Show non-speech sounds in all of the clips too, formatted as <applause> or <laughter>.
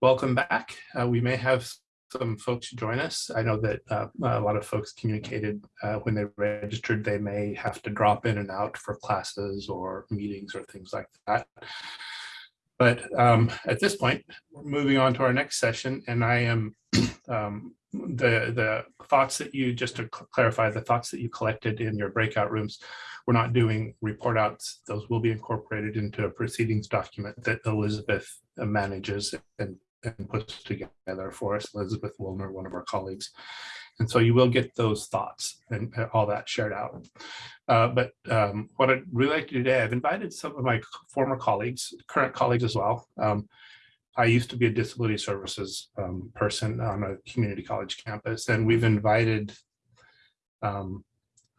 welcome back. Uh, we may have some folks join us. I know that uh, a lot of folks communicated uh, when they registered, they may have to drop in and out for classes or meetings or things like that. But um, at this point, we're moving on to our next session, and I am <clears throat> um, the the thoughts that you just to clarify the thoughts that you collected in your breakout rooms. We're not doing report outs; those will be incorporated into a proceedings document that Elizabeth manages and and puts together for us, Elizabeth Wilner, one of our colleagues. And so you will get those thoughts and all that shared out. Uh, but um, what I'd really like to do today, I've invited some of my former colleagues, current colleagues as well. Um, I used to be a disability services um, person on a community college campus, and we've invited um,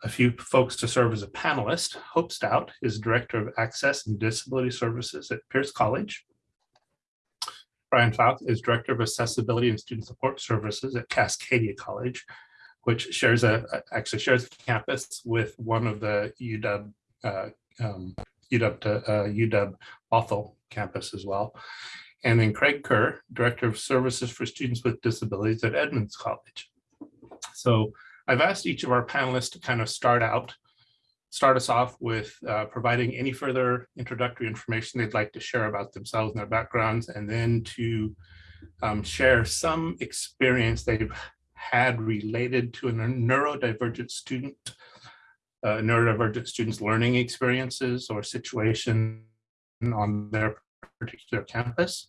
a few folks to serve as a panelist. Hope Stout is Director of Access and Disability Services at Pierce College. Brian Falk is Director of Accessibility and Student Support Services at Cascadia College, which shares a actually shares a campus with one of the UW uh, um, UW uh, UW Bothell campus as well. And then Craig Kerr, Director of Services for Students with Disabilities at Edmonds College. So I've asked each of our panelists to kind of start out start us off with uh, providing any further introductory information they'd like to share about themselves and their backgrounds, and then to um, share some experience they've had related to a neurodivergent student, uh, neurodivergent students' learning experiences or situation on their particular campus.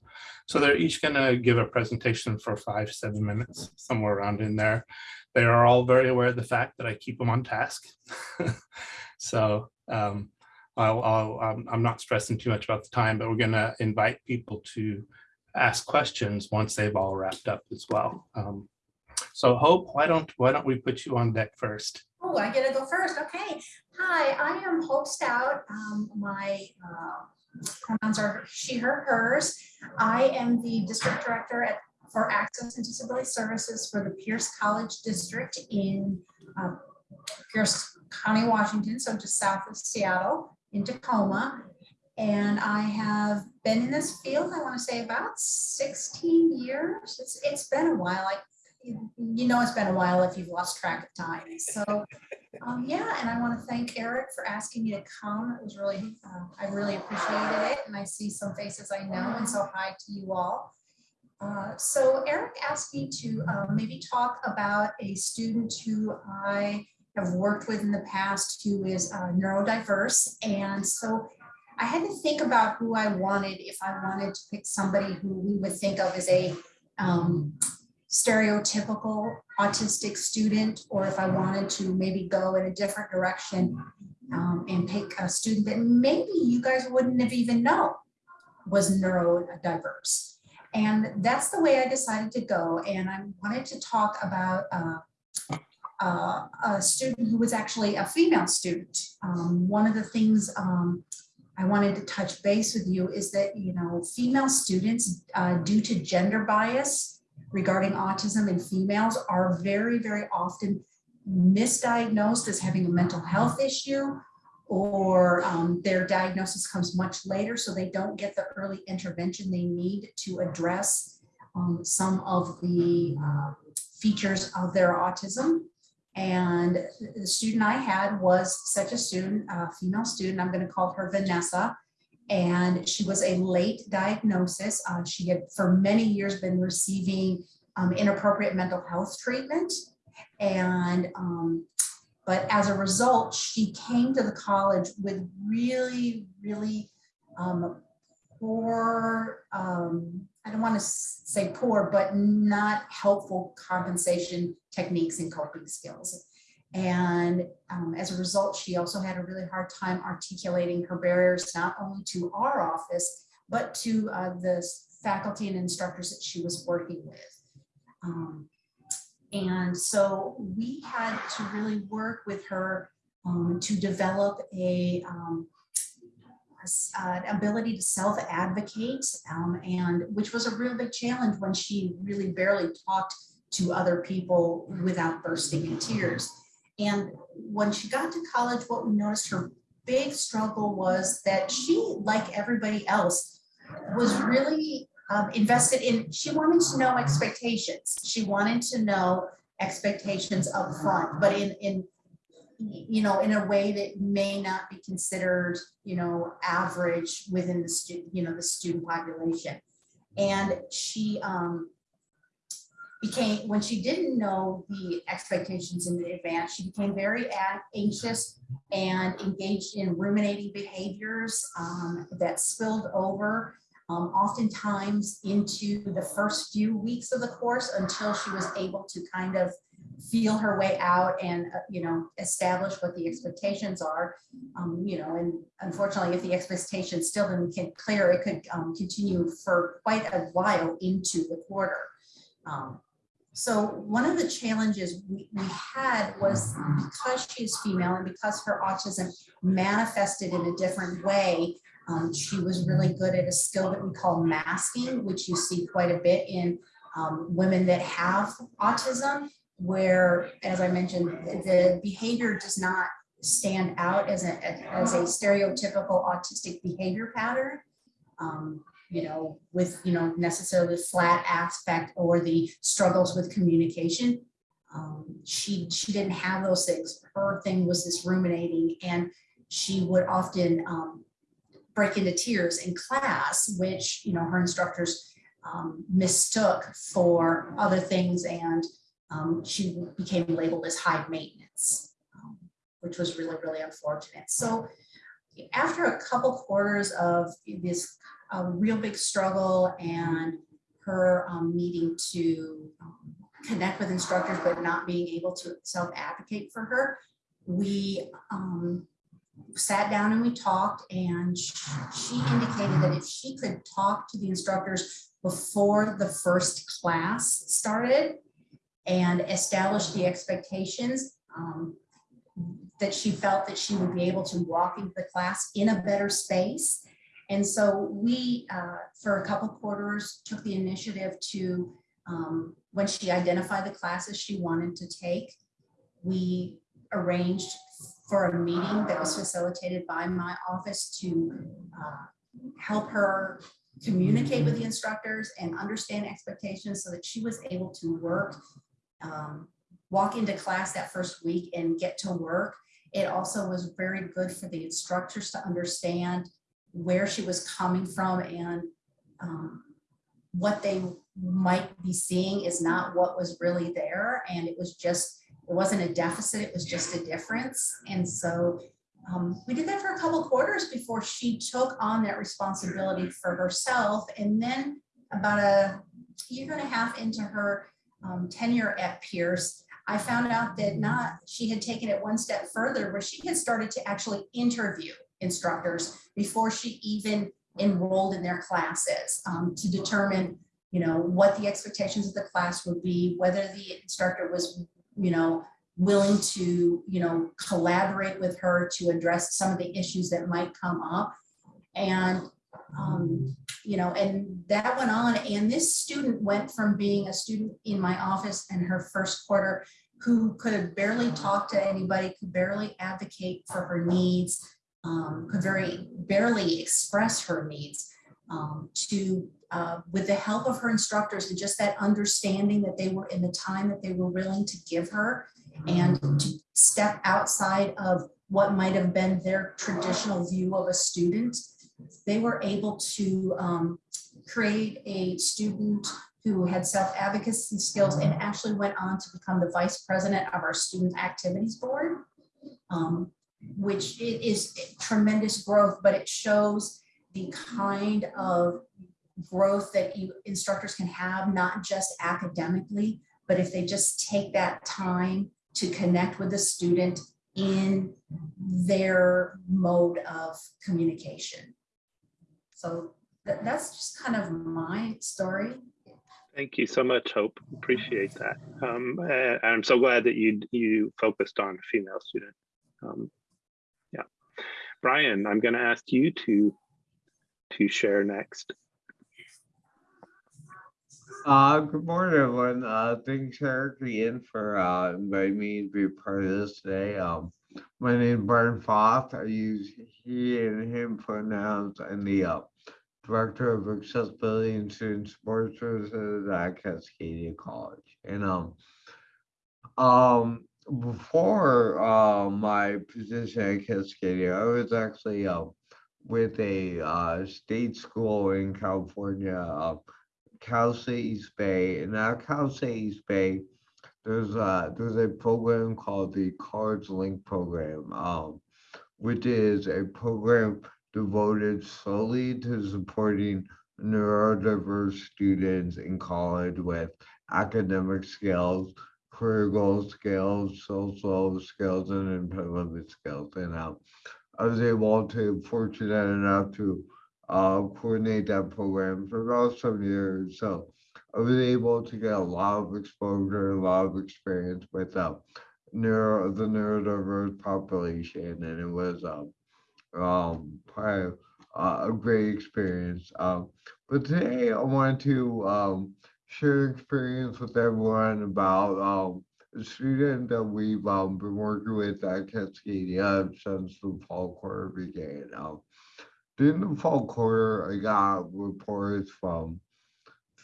So they're each going to give a presentation for five, seven minutes, somewhere around in there. They are all very aware of the fact that I keep them on task. <laughs> So um, I'll, I'll, I'm not stressing too much about the time, but we're going to invite people to ask questions once they've all wrapped up as well. Um, so Hope, why don't why don't we put you on deck first? Oh, I get to go first. Okay. Hi, I am Hope Stout. Um, my uh, pronouns are she, her, hers. I am the district director at, for Access and Disability Services for the Pierce College District in uh, Pierce County, Washington, so just south of Seattle in Tacoma. And I have been in this field, I want to say about 16 years. It's, it's been a while. I, you know, it's been a while if you've lost track of time. So um, yeah, and I want to thank Eric for asking me to come. It was really, uh, I really appreciated it. And I see some faces I know, and so hi to you all. Uh, so Eric asked me to uh, maybe talk about a student who I have worked with in the past who is uh, neurodiverse. And so I had to think about who I wanted if I wanted to pick somebody who we would think of as a um, stereotypical autistic student, or if I wanted to maybe go in a different direction um, and pick a student that maybe you guys wouldn't have even known was neurodiverse. And that's the way I decided to go. And I wanted to talk about uh, uh, a student who was actually a female student. Um, one of the things um, I wanted to touch base with you is that, you know, female students, uh, due to gender bias regarding autism in females, are very, very often misdiagnosed as having a mental health issue or um, their diagnosis comes much later, so they don't get the early intervention they need to address um, some of the uh, features of their autism. And the student I had was such a student, a female student, I'm going to call her Vanessa. And she was a late diagnosis. Uh, she had for many years been receiving um, inappropriate mental health treatment. And, um, but as a result, she came to the college with really, really um, poor um, I don't want to say poor, but not helpful compensation techniques and coping skills. And um, as a result, she also had a really hard time articulating her barriers, not only to our office, but to uh, the faculty and instructors that she was working with. Um, and so we had to really work with her um, to develop a um, uh, ability to self-advocate, um, and which was a real big challenge when she really barely talked to other people without bursting in tears. And when she got to college, what we noticed her big struggle was that she, like everybody else, was really um, invested in, she wanted to know expectations. She wanted to know expectations up front, but in, in, you know, in a way that may not be considered, you know, average within the student, you know, the student population. And she, um, became, when she didn't know the expectations in advance, she became very anxious and engaged in ruminating behaviors um, that spilled over um, oftentimes into the first few weeks of the course until she was able to kind of feel her way out and, uh, you know, establish what the expectations are. Um, you know, and unfortunately, if the expectations still didn't get clear, it could um, continue for quite a while into the quarter. Um, so one of the challenges we, we had was because she's female and because her autism manifested in a different way, um, she was really good at a skill that we call masking, which you see quite a bit in um, women that have autism, where, as I mentioned, the behavior does not stand out as a, as a stereotypical autistic behavior pattern. Um, you know, with, you know, necessarily flat aspect or the struggles with communication. Um, she, she didn't have those things. Her thing was this ruminating and she would often um, break into tears in class, which, you know, her instructors um, mistook for other things and um, she became labeled as high maintenance, um, which was really, really unfortunate. So after a couple quarters of this a real big struggle and her um, needing to um, connect with instructors but not being able to self-advocate for her, we um, sat down and we talked and she indicated that if she could talk to the instructors before the first class started and establish the expectations um, that she felt that she would be able to walk into the class in a better space. And so we, uh, for a couple quarters, took the initiative to, um, when she identified the classes she wanted to take, we arranged for a meeting that was facilitated by my office to uh, help her communicate with the instructors and understand expectations so that she was able to work, um, walk into class that first week and get to work. It also was very good for the instructors to understand where she was coming from and um, what they might be seeing is not what was really there. And it was just, it wasn't a deficit, it was just a difference. And so um, we did that for a couple quarters before she took on that responsibility for herself. And then about a year and a half into her um, tenure at Pierce, I found out that not, she had taken it one step further where she had started to actually interview instructors before she even enrolled in their classes um, to determine, you know, what the expectations of the class would be, whether the instructor was, you know, willing to, you know, collaborate with her to address some of the issues that might come up. And, um, you know, and that went on. And this student went from being a student in my office in her first quarter who could barely talk to anybody, could barely advocate for her needs, um, could very barely express her needs um, to uh, with the help of her instructors and just that understanding that they were in the time that they were willing to give her and to step outside of what might have been their traditional view of a student, they were able to um, create a student who had self-advocacy skills and actually went on to become the vice president of our student activities board. Um, which is tremendous growth, but it shows the kind of growth that you instructors can have, not just academically, but if they just take that time to connect with the student in their mode of communication. So that, that's just kind of my story. Thank you so much, Hope. Appreciate that. Um, I'm so glad that you you focused on a female student. Um, Brian, I'm going to ask you to to share next. Uh, good morning, everyone. Uh, thanks, Eric, again, for uh, inviting me to be a part of this today. Um, my name is Brian Foth. I use he and him pronouns in the uh, Director of Accessibility and Student Support Services at Cascadia College. And um, um, before uh, my position at Cascadia, I was actually uh, with a uh, state school in California, uh, Cal State East Bay. And at Cal State East Bay, there's a, there's a program called the Cards Link Program, um, which is a program devoted solely to supporting neurodiverse students in college with academic skills, career goal skills, social skills, and employment skills. And um, I was able to, fortunate enough to uh, coordinate that program for about some years. So I was able to get a lot of exposure, a lot of experience with uh, neuro, the neurodiverse population, and it was um, um, probably uh, a great experience. Um, but today I want to um, share experience with everyone about um, a student that we've um, been working with at Cascadia since the fall quarter began. Um, during the fall quarter, I got reports from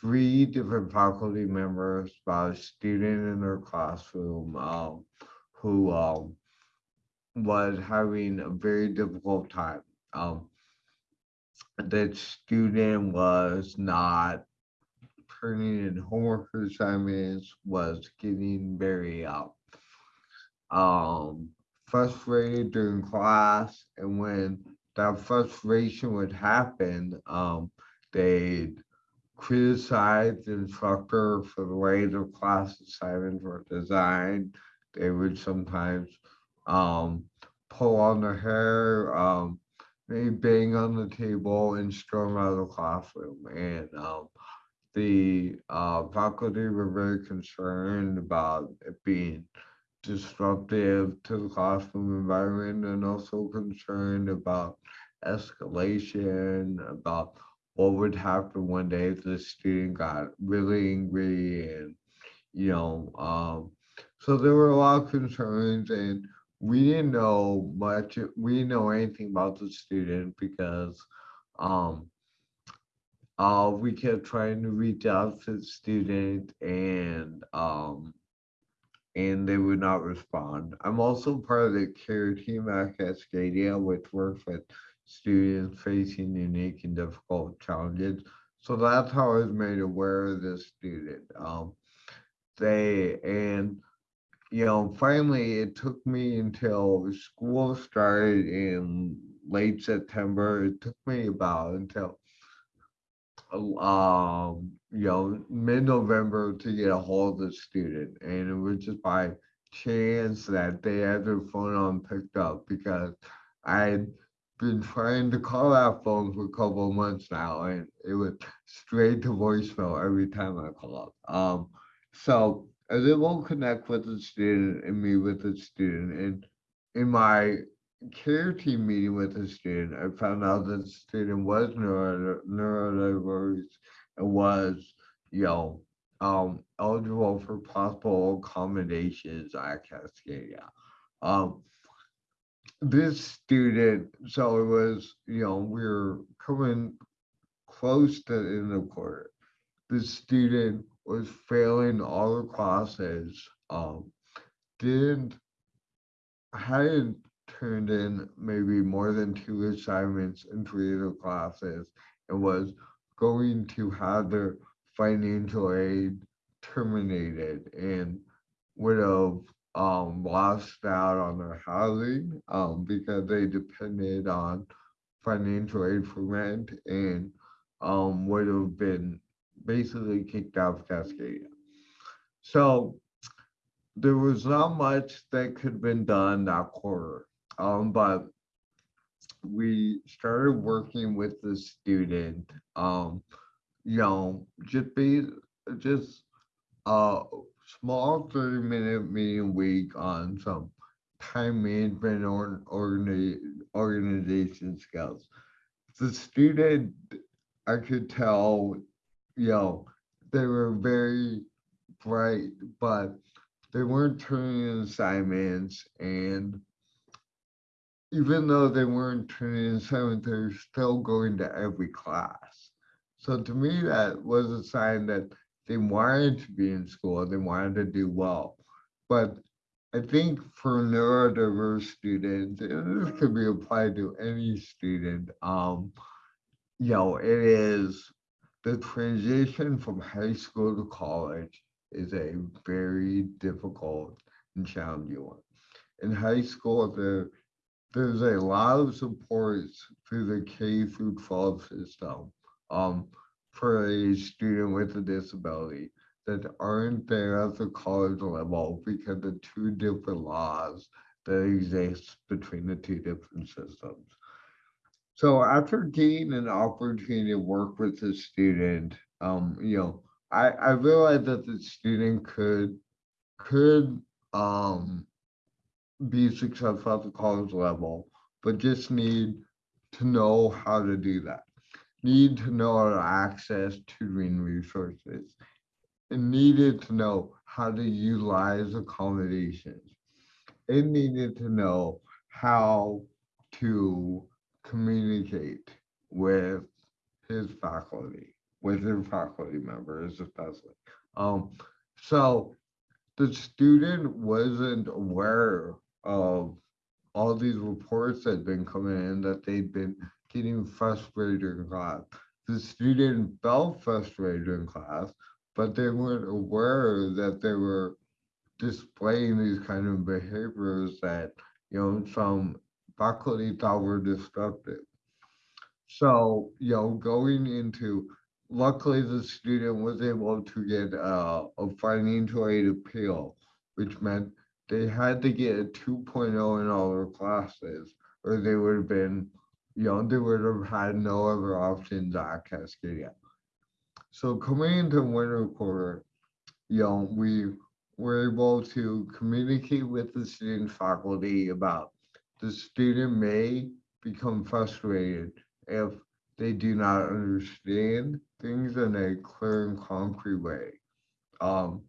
three different faculty members about a student in their classroom um, who um, was having a very difficult time. Um, that student was not turning in homework assignments, was getting very uh, um, frustrated during class, and when that frustration would happen, um, they'd criticize the instructor for the way the class assignments were designed. They would sometimes um, pull on their hair, um, maybe bang on the table and storm out of the classroom. And um, the uh, faculty were very concerned about it being disruptive to the classroom environment and also concerned about escalation, about what would happen one day if the student got really angry and, you know, um, so there were a lot of concerns and we didn't know much, we didn't know anything about the student because um, uh, we kept trying to reach out to the student and um, and they would not respond. I'm also part of the care team at Cascadia, which works with students facing unique and difficult challenges. So that's how I was made aware of this student. Um, they and you know, finally, it took me until school started in late September. It took me about until um, you know, mid-November to get a hold of the student. And it was just by chance that they had their phone on picked up because I been trying to call that phone for a couple of months now and it was straight to voicemail every time I called. Um, so I was able to connect with the student and meet with the student. And in my care team meeting with the student, I found out that the student was neuro, neurodiverse and was, you know, um, eligible for possible accommodations at Cascadia. Um, this student, so it was, you know, we were coming close to the end of quarter. The student was failing all the classes, um, didn't, hadn't turned in maybe more than two assignments in three of the classes and was going to have their financial aid terminated and would have um, lost out on their housing um, because they depended on financial aid for rent and um, would have been basically kicked out of Cascadia. So there was not much that could have been done that quarter. Um, but we started working with the student, um, you know, just be just a small 30 minute meeting week on some time management or organi- organization skills. The student, I could tell, you know, they were very bright, but they weren't turning in assignments and even though they weren't turning in assignments, they're still going to every class. So to me, that was a sign that they wanted to be in school, they wanted to do well. But I think for neurodiverse students, and this could be applied to any student, um, you know, it is the transition from high school to college is a very difficult and challenging one. In high school, there there's a lot of supports through the K through 12 system um, for a student with a disability that aren't there at the college level because of two different laws that exist between the two different systems. So after getting an opportunity to work with the student, um, you know, I, I realized that the student could could um, be successful at the college level, but just need to know how to do that. Need to know how to access tutoring resources and needed to know how to utilize accommodations. It needed to know how to communicate with his faculty, with their faculty members especially. Um, so the student wasn't aware of all these reports that had been coming in that they'd been getting frustrated in class. The student felt frustrated in class, but they weren't aware that they were displaying these kind of behaviors that you know some faculty thought were destructive. So you know, going into luckily the student was able to get a financial aid appeal, which meant they had to get a 2.0 in all their classes, or they would have been, they would have had no other options at Cascadia. So coming into winter quarter, you know, we were able to communicate with the student faculty about the student may become frustrated if they do not understand things in a clear and concrete way. Um,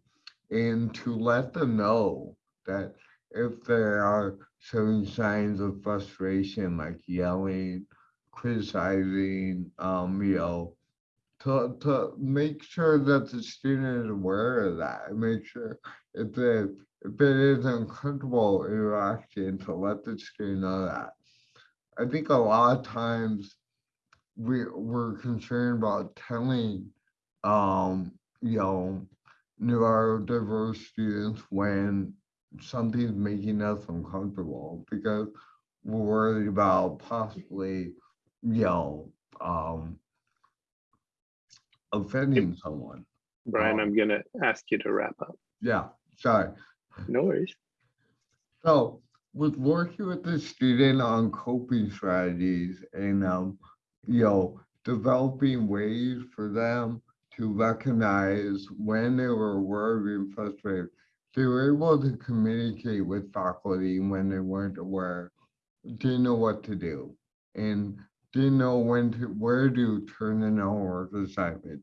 and to let them know that if there are showing signs of frustration like yelling, criticizing, um, you know, to, to make sure that the student is aware of that make sure if it, if it is uncomfortable interaction to let the student know that. I think a lot of times we we're concerned about telling um you know neurodiverse students when something's making us uncomfortable because we're worried about possibly you know um offending someone Brian, Um, I'm gonna ask you to wrap up. yeah sorry No worries. So with working with the student on coping strategies and um, you know, developing ways for them to recognize when they were of being frustrated, they were able to communicate with faculty when they weren't aware, didn't know what to do, and didn't know when to where to turn in a homework assignment.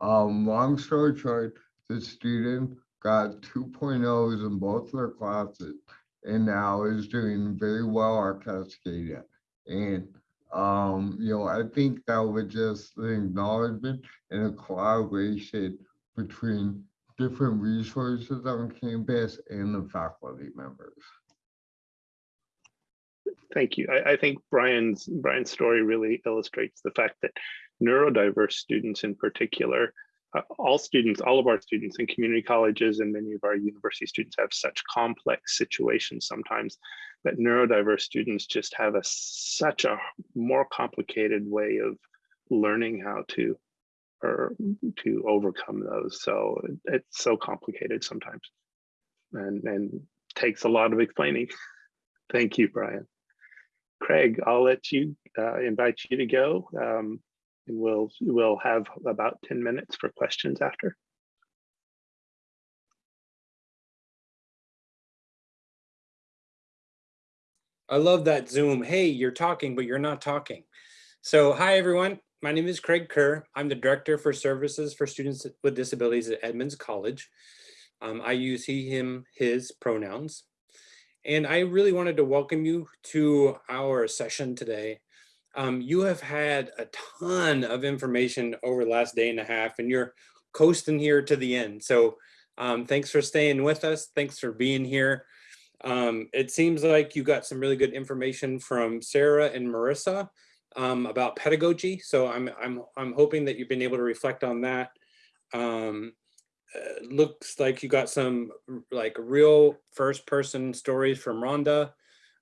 Um, long story short, the student got 2.0s in both their classes and now is doing very well at Cascadia. And um, you know, I think that was just the acknowledgement and a collaboration between different resources on campus and the faculty members. Thank you. I, I think Brian's Brian's story really illustrates the fact that neurodiverse students in particular, uh, all students, all of our students in community colleges and many of our university students have such complex situations sometimes that neurodiverse students just have a such a more complicated way of learning how to or to overcome those. So it's so complicated sometimes and, and takes a lot of explaining. <laughs> Thank you, Brian. Craig, I'll let you uh, invite you to go. Um, and we'll we'll have about 10 minutes for questions after. I love that Zoom. Hey, you're talking, but you're not talking. So hi, everyone. My name is Craig Kerr. I'm the Director for Services for Students with Disabilities at Edmonds College. Um, I use he, him, his pronouns. And I really wanted to welcome you to our session today. Um, you have had a ton of information over the last day and a half and you're coasting here to the end. So um, thanks for staying with us. Thanks for being here. Um, it seems like you got some really good information from Sarah and Marissa um, about pedagogy. So I'm, I'm, I'm hoping that you've been able to reflect on that. Um, uh, looks like you got some like real first person stories from Rhonda.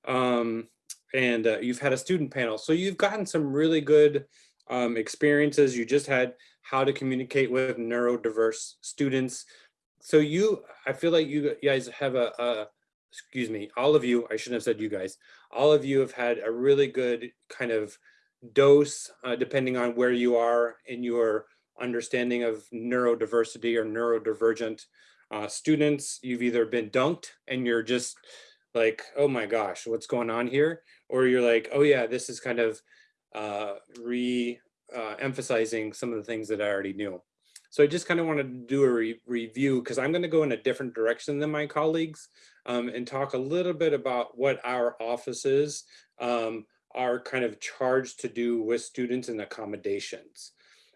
Um, and uh, you've had a student panel. So you've gotten some really good um, experiences. You just had how to communicate with neurodiverse students. So you, I feel like you guys have a, a excuse me, all of you, I shouldn't have said you guys, all of you have had a really good kind of dose, uh, depending on where you are in your understanding of neurodiversity or neurodivergent uh, students. You've either been dunked and you're just like, oh my gosh, what's going on here? Or you're like, oh yeah, this is kind of uh, re uh, emphasizing some of the things that I already knew. So I just kind of wanted to do a re review because I'm going to go in a different direction than my colleagues um, and talk a little bit about what our offices um, are kind of charged to do with students and accommodations.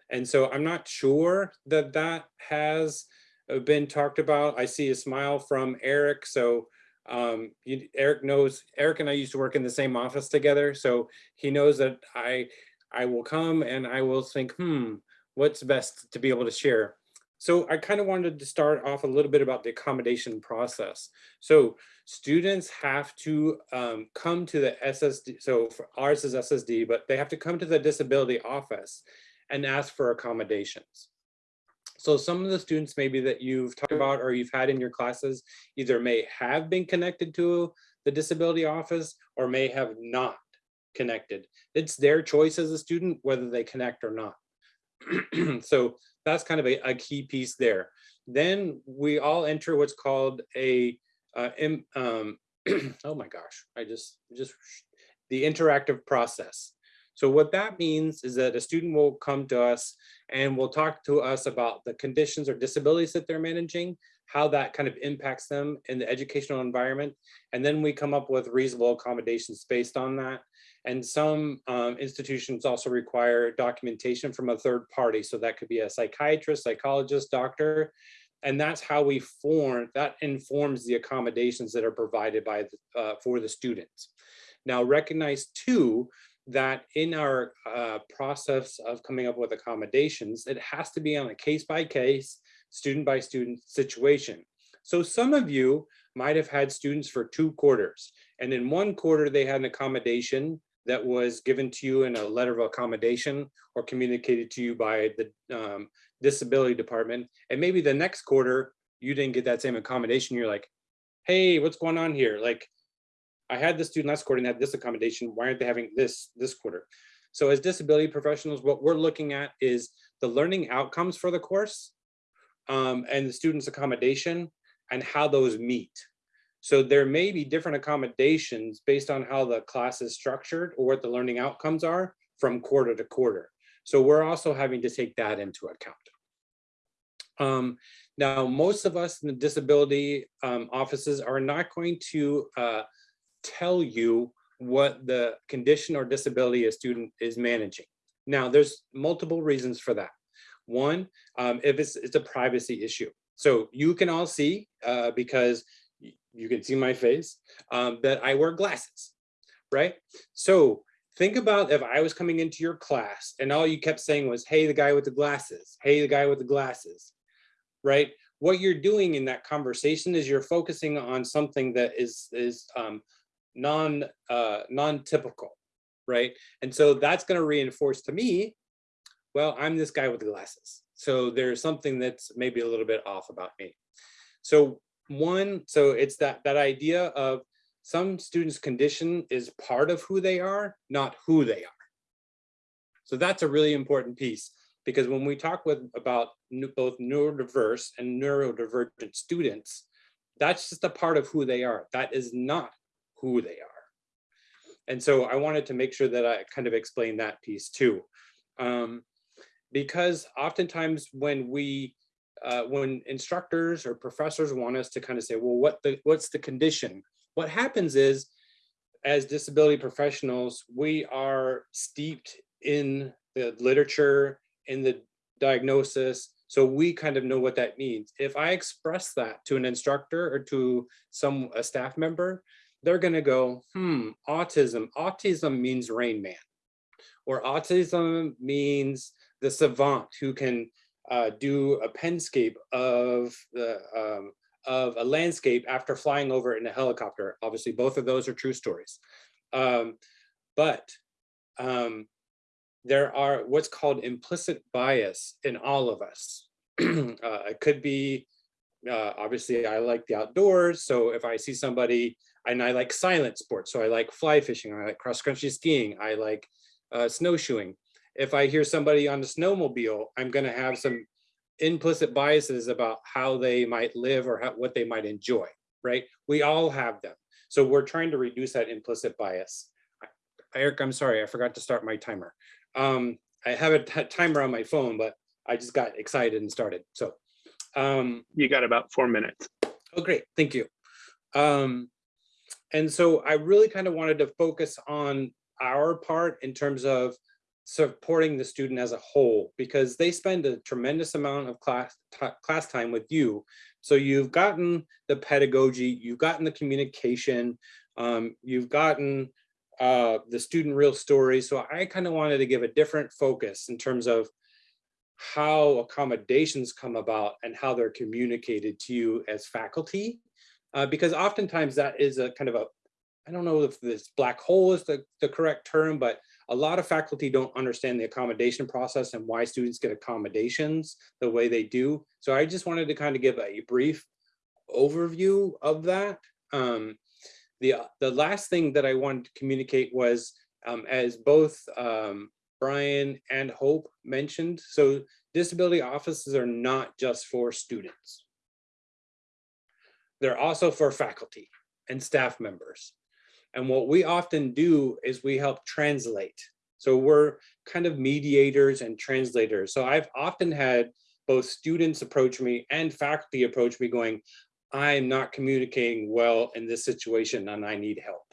And so I'm not sure that that has uh, been talked about. I see a smile from Eric. So um, you, Eric knows, Eric and I used to work in the same office together. So he knows that I, I will come and I will think, hmm, what's best to be able to share. So I kind of wanted to start off a little bit about the accommodation process. So students have to um, come to the SSD, so ours is SSD, but they have to come to the disability office and ask for accommodations. So some of the students maybe that you've talked about or you've had in your classes either may have been connected to the disability office or may have not connected. It's their choice as a student whether they connect or not. <clears throat> so that's kind of a, a, key piece there. Then we all enter what's called a, uh, um, <clears throat> oh my gosh, I just, just the interactive process. So what that means is that a student will come to us and will talk to us about the conditions or disabilities that they're managing, how that kind of impacts them in the educational environment. And then we come up with reasonable accommodations based on that. And some um, institutions also require documentation from a third party. So that could be a psychiatrist, psychologist, doctor. And that's how we form, that informs the accommodations that are provided by the, uh, for the students. Now recognize too, that in our uh, process of coming up with accommodations, it has to be on a case by case, student by student situation. So some of you might have had students for two quarters, and in one quarter they had an accommodation that was given to you in a letter of accommodation or communicated to you by the um, disability department. And maybe the next quarter you didn't get that same accommodation. You're like, hey, what's going on here? Like, I had this student last quarter and had this accommodation. Why aren't they having this this quarter? So as disability professionals, what we're looking at is the learning outcomes for the course um, and the student's accommodation and how those meet. So there may be different accommodations based on how the class is structured or what the learning outcomes are from quarter to quarter. So we're also having to take that into account. Um, now, most of us in the disability um, offices are not going to uh, tell you what the condition or disability a student is managing. Now, there's multiple reasons for that. One, um, if it's, it's a privacy issue. So you can all see, uh, because you can see my face, um, that I wear glasses, right? So think about if I was coming into your class and all you kept saying was, hey, the guy with the glasses, hey, the guy with the glasses, right? What you're doing in that conversation is you're focusing on something that is, is um, non uh, non-typical, right? And so that's going to reinforce to me, well, I'm this guy with the glasses. So there's something that's maybe a little bit off about me. So one, so it's that that idea of some students' condition is part of who they are, not who they are. So that's a really important piece because when we talk with about both neurodiverse and neurodivergent students, that's just a part of who they are. That is not who they are. And so I wanted to make sure that I kind of explain that piece too. Um, because oftentimes when we, uh, when instructors or professors want us to kind of say, well, what the, what's the condition? what happens is, as disability professionals, we are steeped in the literature, in the diagnosis, so we kind of know what that means. If I express that to an instructor or to some a staff member, they're gonna go, hmm, autism. Autism means Rain Man. Or autism means the savant who can uh, do a penscape of the um, of a landscape after flying over in a helicopter. Obviously, both of those are true stories. Um, but um, there are what's called implicit bias in all of us. <clears throat> uh, it could be, uh, obviously I like the outdoors. So if I see somebody and I like silent sports, so I like fly fishing, I like cross country skiing, I like uh, snowshoeing. If I hear somebody on a snowmobile, I'm gonna have some implicit biases about how they might live or how, what they might enjoy, right? We all have them. So we're trying to reduce that implicit bias. Eric, I'm sorry, I forgot to start my timer. Um, I have a timer on my phone, but I just got excited and started. So um, you got about four minutes. Oh, great. Thank you. Um, and so I really kind of wanted to focus on our part in terms of supporting the student as a whole, because they spend a tremendous amount of class, class time with you. So you've gotten the pedagogy, you've gotten the communication, um, you've gotten uh, the student real story. So I kind of wanted to give a different focus in terms of how accommodations come about and how they're communicated to you as faculty. Uh, because oftentimes that is a kind of a, I don't know if this black hole is the, the correct term, but a lot of faculty don't understand the accommodation process and why students get accommodations the way they do. So I just wanted to kind of give a brief overview of that. Um, the, the last thing that I wanted to communicate was um, as both um, Brian and Hope mentioned, so disability offices are not just for students. They're also for faculty and staff members. And what we often do is we help translate. So we're kind of mediators and translators. So I've often had both students approach me and faculty approach me going, I'm not communicating well in this situation and I need help.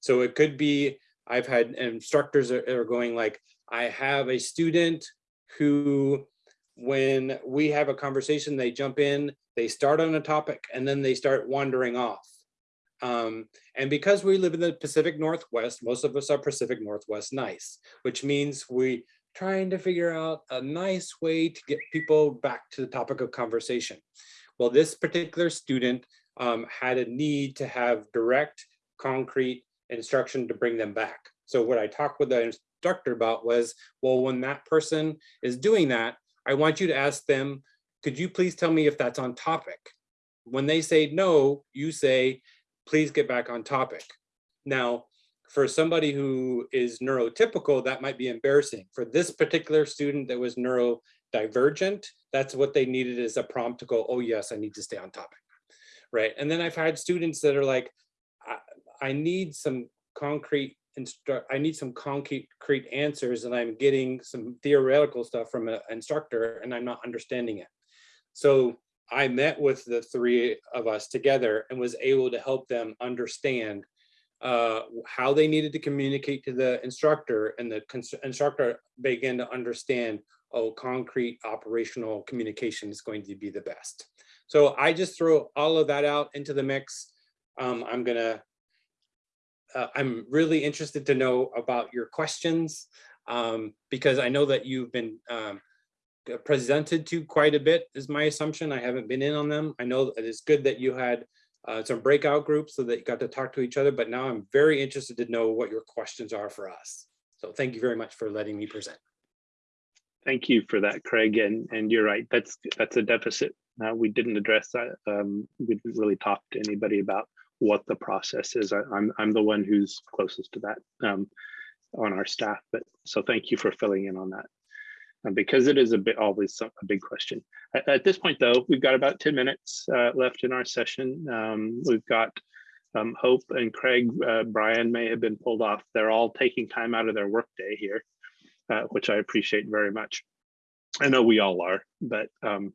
So it could be, I've had instructors that are going like, I have a student who, when we have a conversation, they jump in, they start on a topic and then they start wandering off. Um, and because we live in the Pacific Northwest, most of us are Pacific Northwest nice, which means we trying to figure out a nice way to get people back to the topic of conversation. Well, this particular student um, had a need to have direct, concrete instruction to bring them back. So what I talked with the instructor about was, well, when that person is doing that, I want you to ask them, could you please tell me if that's on topic? When they say no, you say, please get back on topic. Now, for somebody who is neurotypical, that might be embarrassing. For this particular student that was neurodivergent, that's what they needed as a prompt to go, oh yes, I need to stay on topic, right? And then I've had students that are like, I, I need some concrete instruct, I need some concrete answers and I'm getting some theoretical stuff from an instructor and I'm not understanding it. So I met with the three of us together and was able to help them understand uh, how they needed to communicate to the instructor and the instructor began to understand oh, concrete operational communication is going to be the best. So I just throw all of that out into the mix. Um, I'm gonna, uh, I'm really interested to know about your questions um, because I know that you've been um, presented to quite a bit is my assumption. I haven't been in on them. I know it's good that you had uh, some breakout groups so that you got to talk to each other, but now I'm very interested to know what your questions are for us. So thank you very much for letting me present. Thank you for that, Craig. And and you're right. That's that's a deficit. Uh, we didn't address that. Um, we didn't really talk to anybody about what the process is. I, am I'm, I'm the one who's closest to that um, on our staff. But so thank you for filling in on that. Because it is a bit always a big question. At, at, this point, though, we've got about 10 minutes uh, left in our session. Um, we've got um, Hope and Craig, uh, Brian may have been pulled off. They're all taking time out of their workday here uh, which I appreciate very much. I know we all are, but um,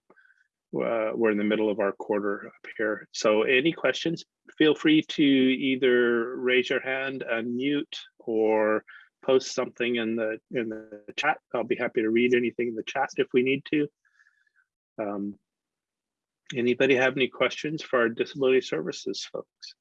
uh, we're in the middle of our quarter up here. So any questions, feel free to either raise your hand, unmute, or post something in the in the chat. I'll be happy to read anything in the chat if we need to. Um, anybody have any questions for our disability services folks?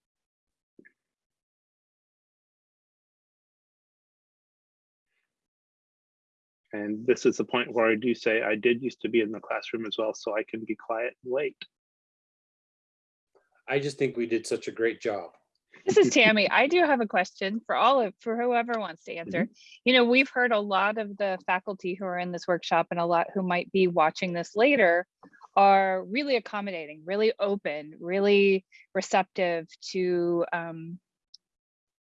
And this is the point where I do say I did used to be in the classroom as well, so I can be quiet and wait. I just think we did such a great job. This is Tammy. I do have a question for all of, for whoever wants to answer. You know, we've heard a lot of the faculty who are in this workshop and a lot who might be watching this later are really accommodating, really open, really receptive to, um,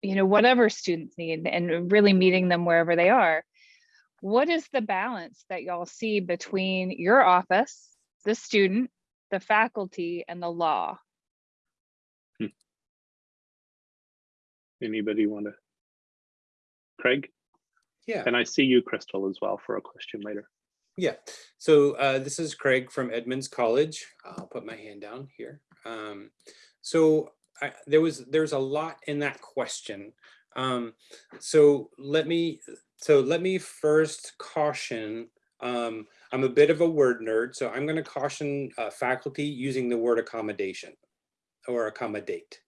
you know, whatever students need and really meeting them wherever they are. What is the balance that y'all see between your office, the student, the faculty and the law? Anybody want to? Craig, Yeah. and I see you, Crystal, as well for a question later. Yeah, so uh, this is Craig from Edmonds College. I'll put my hand down here. Um, so I, there was there's a lot in that question. Um, so let me so let me first caution. Um, I'm a bit of a word nerd, so I'm going to caution uh, faculty using the word accommodation or accommodate.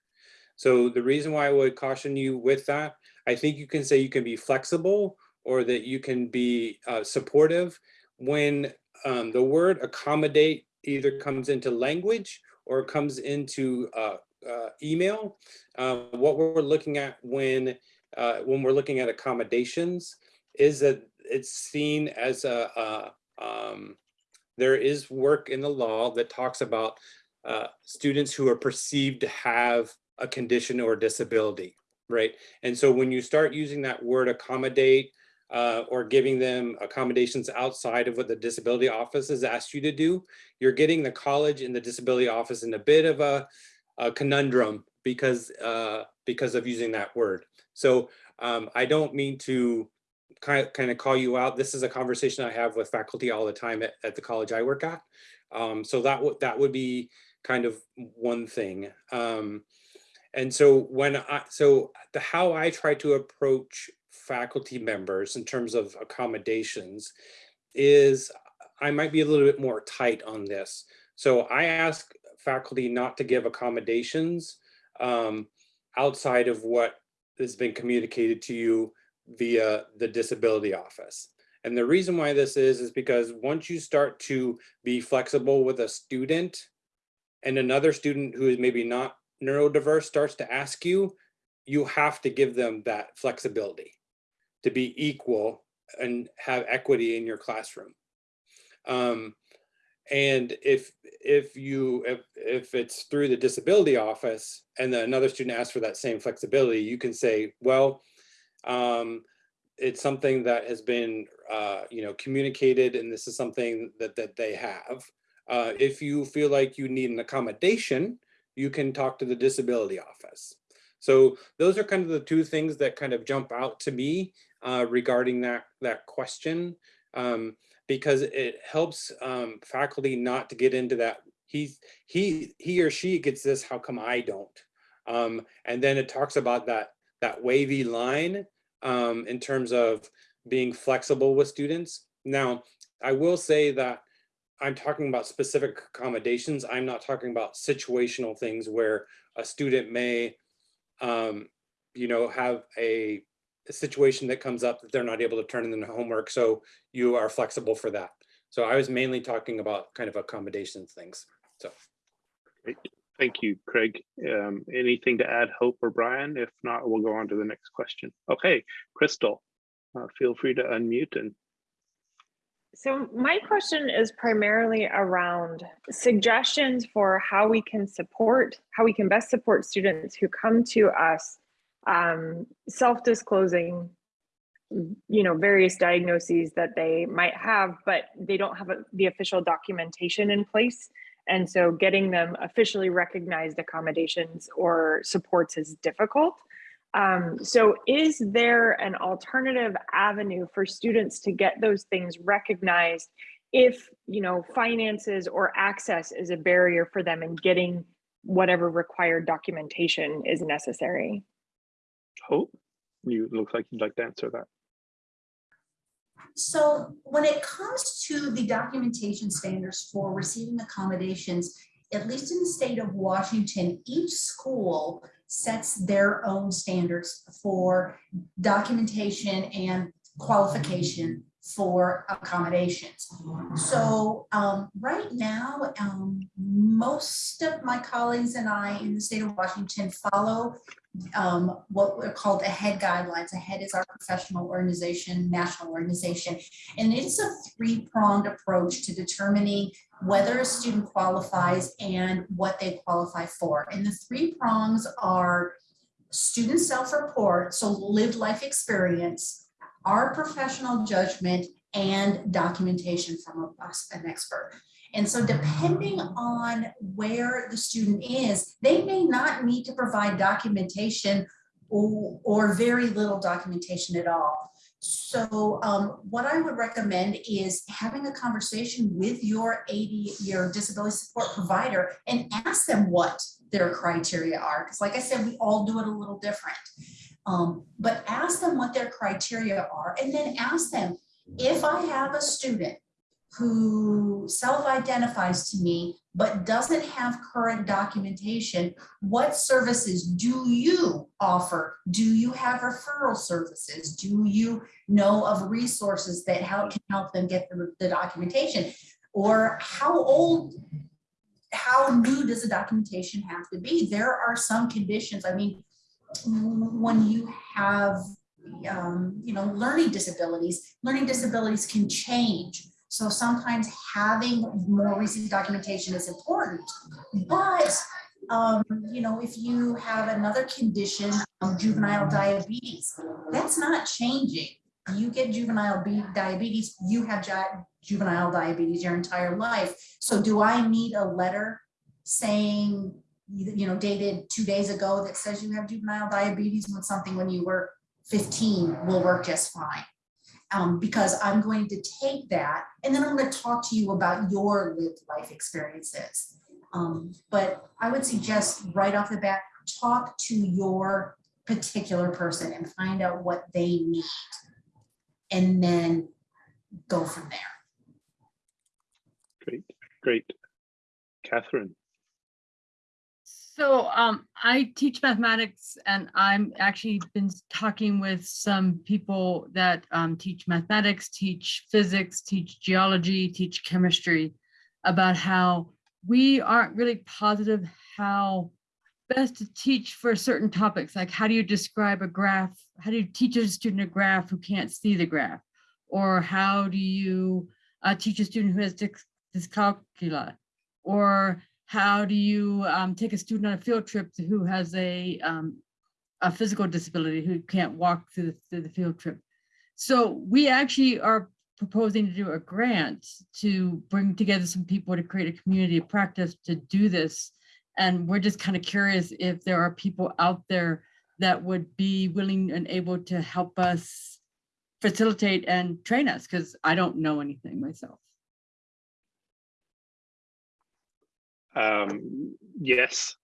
So the reason why I would caution you with that, I think you can say you can be flexible or that you can be uh, supportive when um, the word accommodate either comes into language or comes into uh, uh, email. Uh, what we're looking at when uh, when we're looking at accommodations is that it's seen as a, a um, there is work in the law that talks about uh, students who are perceived to have a condition or disability, right? And so when you start using that word accommodate uh, or giving them accommodations outside of what the disability office has asked you to do, you're getting the college and the disability office in a bit of a, a conundrum because uh, because of using that word. So um, I don't mean to kind of, kind of call you out. This is a conversation I have with faculty all the time at, at the college I work at. Um, so that would that would be kind of one thing. Um, and so when I, so the how I try to approach faculty members in terms of accommodations is I might be a little bit more tight on this. So I ask faculty not to give accommodations um, outside of what has been communicated to you via the disability office. And the reason why this is, is because once you start to be flexible with a student and another student who is maybe not neurodiverse starts to ask you, you have to give them that flexibility to be equal and have equity in your classroom. Um, and if if you if if it's through the disability office and then another student asks for that same flexibility, you can say, well, um, it's something that has been uh, you know communicated, and this is something that that they have. Uh, if you feel like you need an accommodation, you can talk to the disability office. So those are kind of the two things that kind of jump out to me uh, regarding that, that question, um, because it helps um, faculty not to get into that, he's, he, he or she gets this, how come I don't? Um, and then it talks about that, that wavy line um, in terms of being flexible with students. Now, I will say that I'm talking about specific accommodations. I'm not talking about situational things where a student may, um, you know, have a, a, situation that comes up that they're not able to turn in the homework. So you are flexible for that. So I was mainly talking about kind of accommodations things. So. Great. Thank you, Craig. Um, anything to add, Hope or Brian? If not, we'll go on to the next question. Okay, Crystal, uh, feel free to unmute and so my question is primarily around suggestions for how we can support, how we can best support students who come to us um, self-disclosing, you know, various diagnoses that they might have, but they don't have a, the official documentation in place. And so getting them officially recognized accommodations or supports is difficult. Um, so is there an alternative avenue for students to get those things recognized if, you know, finances or access is a barrier for them in getting whatever required documentation is necessary. Hope, you, look like you'd like to answer that. So when it comes to the documentation standards for receiving accommodations, at least in the state of Washington, each school sets their own standards for documentation and qualification for accommodations. So um, right now, um, most of my colleagues and I in the state of Washington follow um, what we're called AHEAD guidelines. AHEAD is our professional organization, national organization, and it's a three-pronged approach to determining whether a student qualifies and what they qualify for. And the three prongs are student self-report, so lived life experience, our professional judgment, and documentation from an expert. And so depending on where the student is, they may not need to provide documentation or, or very little documentation at all. So um, what I would recommend is having a conversation with your AD, your disability support provider and ask them what their criteria are. Because like I said, we all do it a little different. Um, but ask them what their criteria are and then ask them, if I have a student who self-identifies to me but doesn't have current documentation, what services do you offer? Do you have referral services? Do you know of resources that help can help them get the, the documentation? Or how old, how new does the documentation have to be? There are some conditions, I mean, when you have um, you know, learning disabilities, learning disabilities can change so sometimes having more recent documentation is important, but um, you know, if you have another condition, um, juvenile diabetes, that's not changing. You get juvenile diabetes, you have juvenile diabetes your entire life. So do I need a letter saying, you know, dated two days ago that says you have juvenile diabetes when something when you were 15 will work just fine? um, because I'm going to take that and then I'm going to talk to you about your lived life experiences. Um, but I would suggest right off the bat, talk to your particular person and find out what they need and then go from there. Great, great. Catherine. So um, I teach mathematics and I'm actually been talking with some people that um, teach mathematics, teach physics, teach geology, teach chemistry about how we aren't really positive how best to teach for certain topics. Like how do you describe a graph? How do you teach a student a graph who can't see the graph? Or how do you uh, teach a student who has dyscalculia? Or how do you um, take a student on a field trip who has a, um, a physical disability who can't walk through the, through the field trip? So we actually are proposing to do a grant to bring together some people to create a community of practice to do this. And we're just kind of curious if there are people out there that would be willing and able to help us facilitate and train us because I don't know anything myself. Um, yes,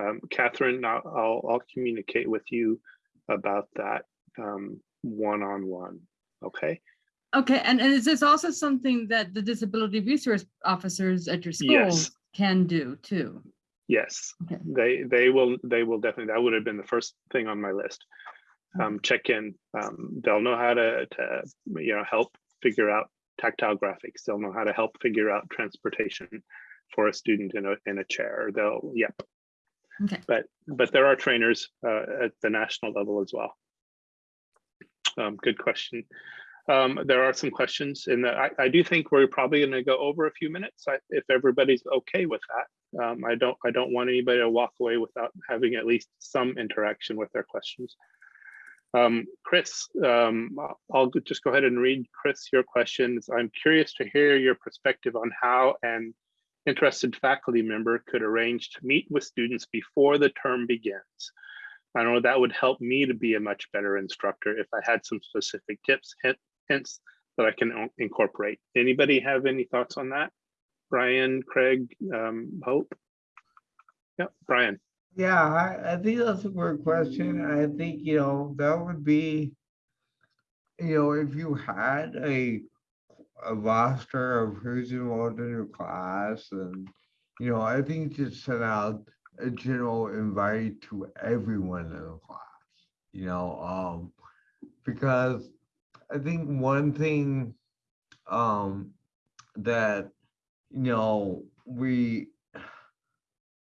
um, Catherine, I'll, I'll, I'll, communicate with you about that um, one-on-one, okay? Okay, and, and is this also something that the disability resource officers at your schools yes. can do too? Yes, okay. they they will they will definitely. That would have been the first thing on my list. Um, check in. Um, they'll know how to to you know help figure out tactile graphics. They'll know how to help figure out transportation for a student in a in a chair. They'll yeah. Okay. But but there are trainers uh, at the national level as well. Um, good question. Um, there are some questions in that. I, I do think we're probably going to go over a few minutes I, if everybody's okay with that. Um, I don't I don't want anybody to walk away without having at least some interaction with their questions. Um, Chris, um, I'll just go ahead and read Chris your questions. I'm curious to hear your perspective on how and interested faculty member could arrange to meet with students before the term begins. I don't know that would help me to be a much better instructor if I had some specific tips, hints that I can incorporate. Anybody have any thoughts on that? Brian, Craig, um, Hope? Yep, Brian. Yeah, I, I think that's a great question. I think, you know, that would be, you know, if you had a, a roster of who's involved in your class and, you know, I think just send out a general invite to everyone in the class, you know, um, because I think one thing, um, that, you know, we,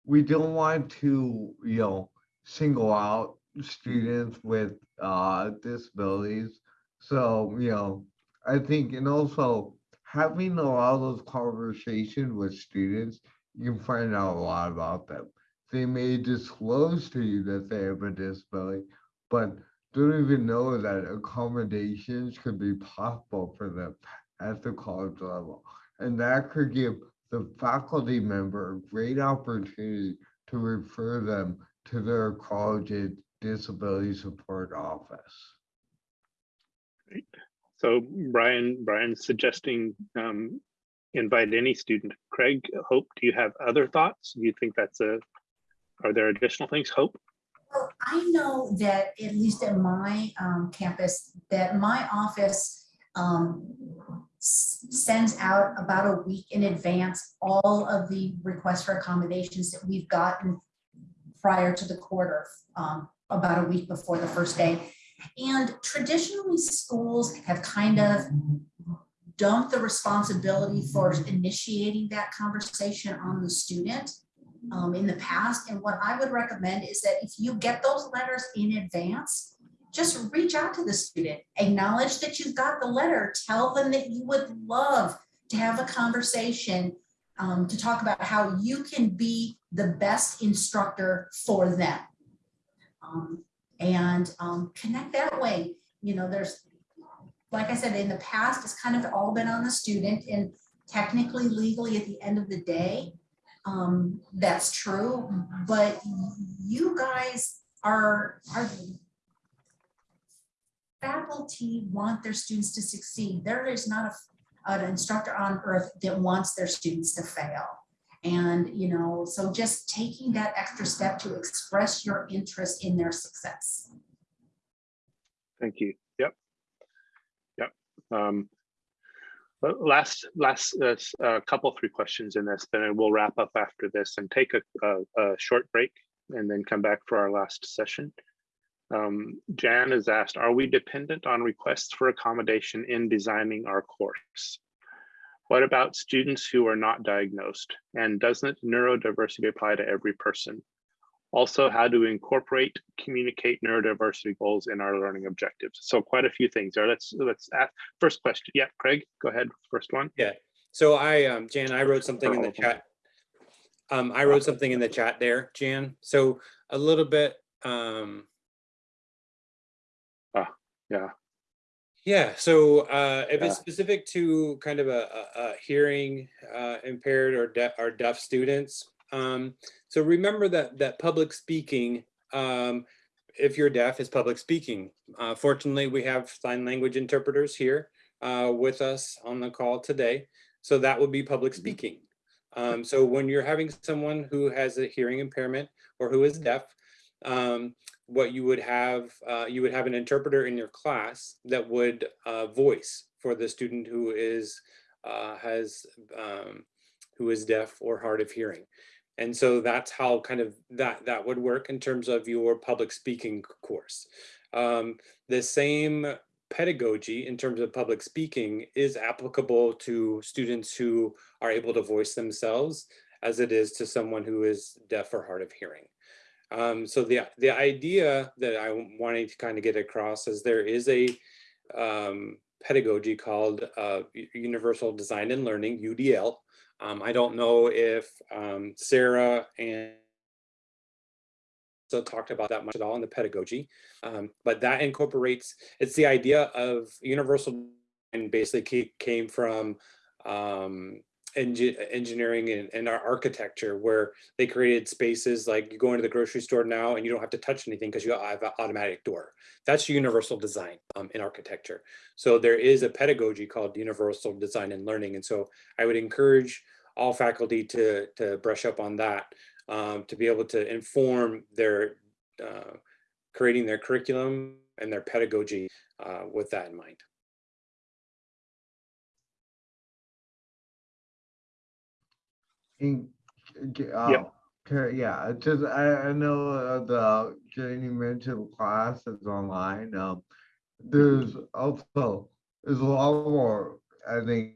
we don't want to, you know, single out students with uh disabilities. So, you know, I think and also having a lot of those conversations with students, you can find out a lot about them. They may disclose to you that they have a disability, but don't even know that accommodations could be possible for them at the college level. And that could give the faculty member a great opportunity to refer them to their college's disability support office. So Brian, Brian's suggesting um, invite any student. Craig, Hope, do you have other thoughts? Do you think that's a, are there additional things? Hope? Well, I know that at least at my um, campus, that my office um, sends out about a week in advance all of the requests for accommodations that we've gotten prior to the quarter, um, about a week before the first day. And traditionally, schools have kind of dumped the responsibility for initiating that conversation on the student um, in the past. And what I would recommend is that if you get those letters in advance, just reach out to the student, acknowledge that you've got the letter, tell them that you would love to have a conversation um, to talk about how you can be the best instructor for them. Um, and um, connect that way. You know, there's, like I said, in the past, it's kind of all been on the student and technically, legally, at the end of the day, um, that's true, but you guys are, are faculty want their students to succeed. There is not a, an instructor on earth that wants their students to fail. And, you know, so just taking that extra step to express your interest in their success. Thank you. Yep. Yep. Um, last, last, uh, s- uh, couple, three questions in this, then we'll wrap up after this and take a, a, a short break and then come back for our last session. Um, Jan has asked, are we dependent on requests for accommodation in designing our course? What about students who are not diagnosed? And doesn't neurodiversity apply to every person? Also, how do we incorporate, communicate neurodiversity goals in our learning objectives? So quite a few things there. Let's let's ask first question. Yeah, Craig, go ahead. First one. Yeah, so I, um, Jan, I wrote something in the chat. Um, I wrote something in the chat there, Jan. So a little bit, um, Yeah. Yeah, so, uh, if Yeah. it's specific to kind of a, a, a hearing, uh, impaired or deaf, or deaf students. Um, so remember that, that public speaking, um, if you're deaf, is public speaking. Uh, fortunately, we have sign language interpreters here, uh, with us on the call today. So that would be public speaking. Um, so when you're having someone who has a hearing impairment or who is deaf, um, what you would have, uh, you would have an interpreter in your class that would uh, voice for the student who is, uh, has, um, who is deaf or hard of hearing. And so that's how kind of that, that would work in terms of your public speaking course. Um, the same pedagogy in terms of public speaking is applicable to students who are able to voice themselves as it is to someone who is deaf or hard of hearing. Um, so the, the idea that I'm wanting to kind of get across is there is a um, pedagogy called uh, Universal Design and Learning, UDL. Um, I don't know if um, Sarah and so talked about that much at all in the pedagogy, um, but that incorporates, it's the idea of universal and basically came from um, engi- engineering and, and our architecture where they created spaces like you go into the grocery store now and you don't have to touch anything because you have an automatic door. That's universal design um, in architecture. So there is a pedagogy called universal design and learning. And so I would encourage all faculty to, to brush up on that, um, to be able to inform their, uh, creating their curriculum and their pedagogy uh, with that in mind. In, uh, okay, yeah, just, I, I know uh, the, Jenny mentioned class is online, um, there's also, there's a lot more, I think,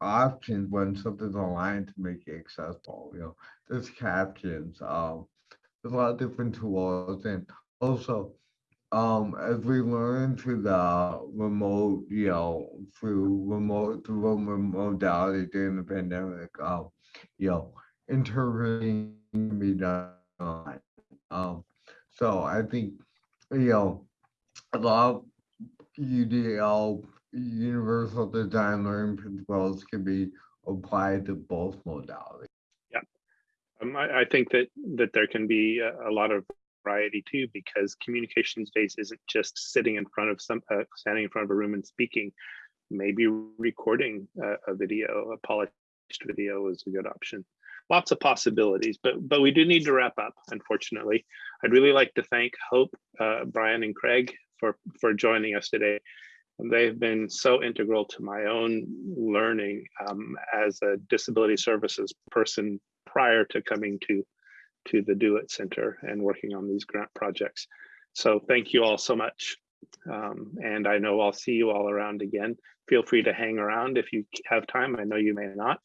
options when something's online to make it accessible, you know, there's captions, um, there's a lot of different tools and also, um, as we learn through the remote, you know, through remote, through remote modality during the pandemic, um, you know, interpreting can be done. Um, so I think, you know, a lot of UDL, universal design learning principles can be applied to both modalities. Yeah, Um, I, I think that that there can be a, a lot of variety too, because communication space isn't just sitting in front of some, uh, standing in front of a room and speaking. Maybe recording a, a video, a video is a good option. Lots of possibilities, but but we do need to wrap up. Unfortunately, I'd really like to thank Hope, uh, Brian, and Craig for for joining us today. They've been so integral to my own learning um, as a disability services person prior to coming to to the DO-IT Center and working on these grant projects. So thank you all so much. Um, and I know I'll see you all around again. Feel free to hang around if you have time. I know you may not.